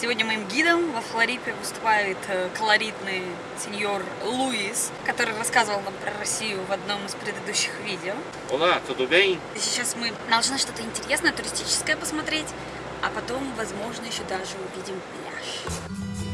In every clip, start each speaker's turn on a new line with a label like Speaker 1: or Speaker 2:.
Speaker 1: Сегодня моим гидом во Флорипе выступает э, колоритный сеньор Луис, который рассказывал нам про Россию в одном из предыдущих видео.
Speaker 2: Olá, tudo bem?
Speaker 1: Сейчас мы должны что-то интересное, туристическое посмотреть, а потом, возможно, еще даже увидим пляж.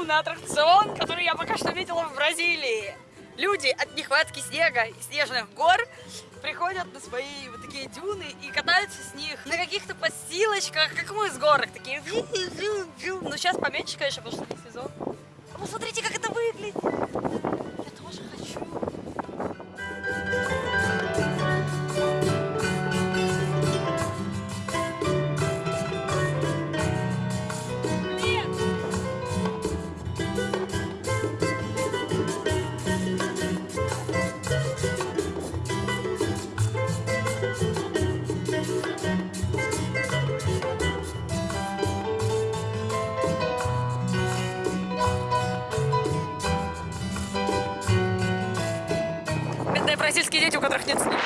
Speaker 1: Безумный аттракцион, который я пока что видела в Бразилии. Люди от нехватки снега и снежных гор приходят на свои вот такие дюны и катаются с них на каких-то подстилочках, как мы с горок, такие. Ну сейчас поменьше, конечно, потому что не сезон. А посмотрите, как это выглядит. Я тоже хочу. Бразильские дети, у которых нет снега.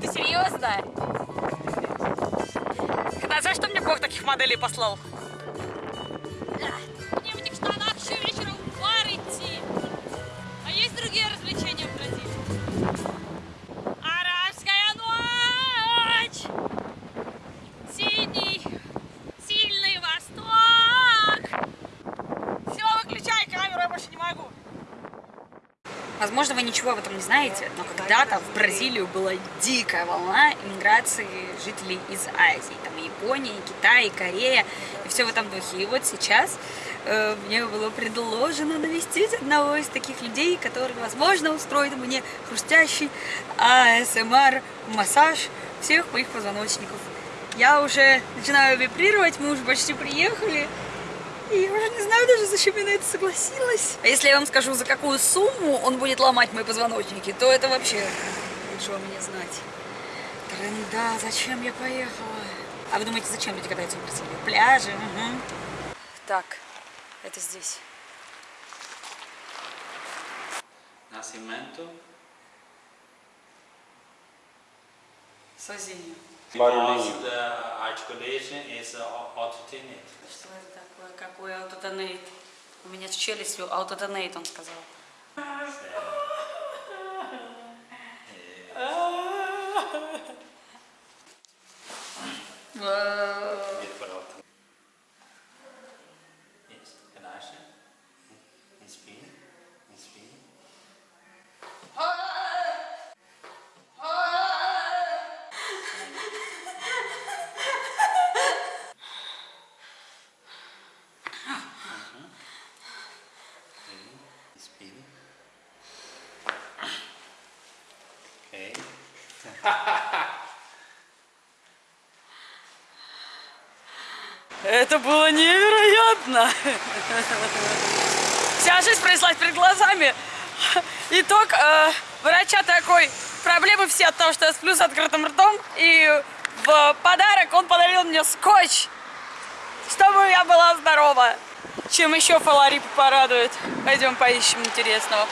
Speaker 1: Ты серьезно? Когда за что мне Бог таких моделей послал? Возможно, вы ничего об этом не знаете, но когда-то в Бразилию была дикая волна иммиграции жителей из Азии. Там и Япония, и Китай, и Корея, и все в этом духе. И вот сейчас э, мне было предложено навестить одного из таких людей, который, возможно, устроит мне хрустящий АСМР массаж всех моих позвоночников. Я уже начинаю вибрировать, мы уже почти приехали. И я уже не знаю даже, зачем я на это согласилась. А если я вам скажу, за какую сумму он будет ломать мои позвоночники, то это вообще лучше вам не знать. Тренда, зачем я поехала? А вы думаете, зачем люди катаются в Бразилии? Пляжи, угу. Так, это здесь.
Speaker 2: Nascimento.
Speaker 1: Созинье.
Speaker 2: Because the articulation is alternate.
Speaker 1: Что это такое? Какой аутотонейт? У меня с челюстью аутотонейт, он сказал.
Speaker 2: Different. Inspire. Okay.
Speaker 1: Это было невероятно! Вся жизнь пронеслась перед глазами. Итог э, врача такой. Проблемы все от того, что я сплю с открытым ртом. И в подарок он подарил мне скотч, чтобы я была здорова. Чем еще Фаларип порадует? Пойдем поищем интересного.